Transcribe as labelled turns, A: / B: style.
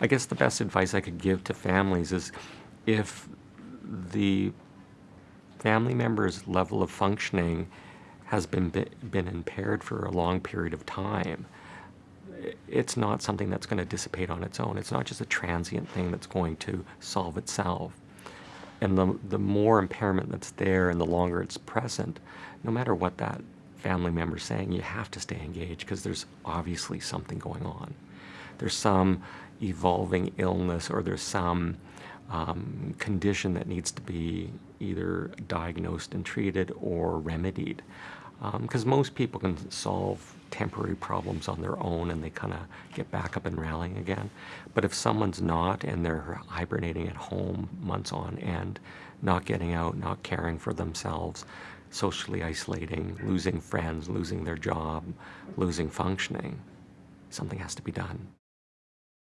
A: I guess the best advice I could give to families is if the family member's level of functioning has been been impaired for a long period of time, it's not something that's going to dissipate on its own. It's not just a transient thing that's going to solve itself. And the, the more impairment that's there and the longer it's present, no matter what that family member's saying, you have to stay engaged because there's obviously something going on. There's some evolving illness or there's some um, condition that needs to be either diagnosed and treated or remedied. Because um, most people can solve temporary problems on their own and they kind of get back up and rallying again. But if someone's not and they're hibernating at home months on end, not getting out, not caring for themselves, socially isolating, losing friends, losing their job, losing functioning, something has to be done.